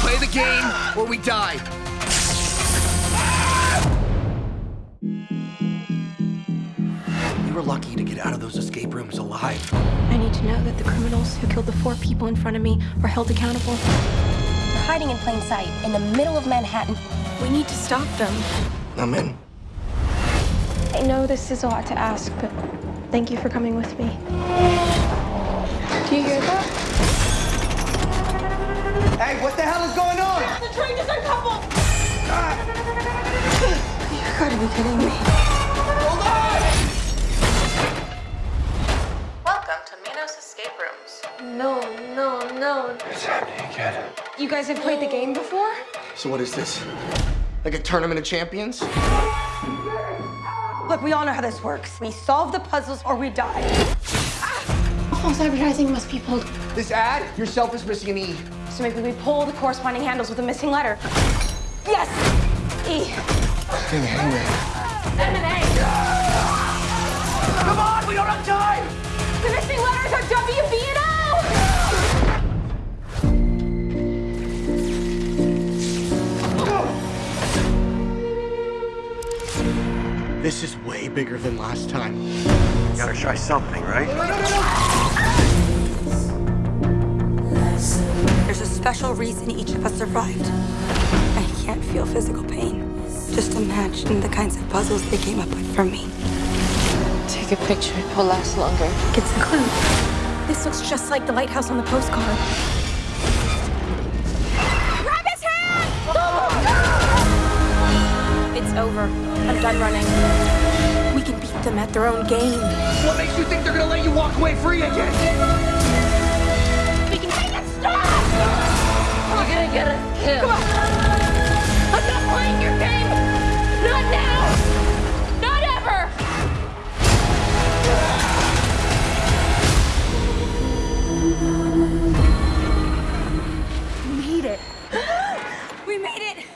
play the game or we die. We were lucky to get out of those escape rooms alive. I need to know that the criminals who killed the four people in front of me are held accountable. They're hiding in plain sight in the middle of Manhattan. We need to stop them. I'm in. I know this is a lot to ask, but thank you for coming with me. Do you hear that? Hey, what the hell is going on? The train is uncoupled! Ah. You gotta be kidding me. Hold on! Welcome to Minos Escape Rooms. No, no, no. It's happening again. You guys have played the game before? So what is this? Like a tournament of champions? Look, we all know how this works. We solve the puzzles or we die. False advertising must be pulled. This ad, yourself is missing an E. So maybe we pull the corresponding handles with a missing letter. Yes! E. Dang hangman. M and A. Come on, we don't have time! The missing letters are W, B, and O! This is way bigger than last time. You Gotta try something, right? There's a special reason each of us survived. I can't feel physical pain. Just imagine the kinds of puzzles they came up with for me. Take a picture. It will last longer. It's a clue. This looks just like the lighthouse on the postcard. Grab his hand! It's over. I'm done running. We can beat them at their own game. What makes you think they're gonna let you walk away free again? Gonna get us killed. I'm not playing your game! Not now! Not ever! We made it. We made it!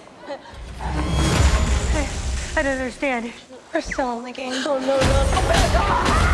I, I don't understand. We're still in the game. Oh no, no.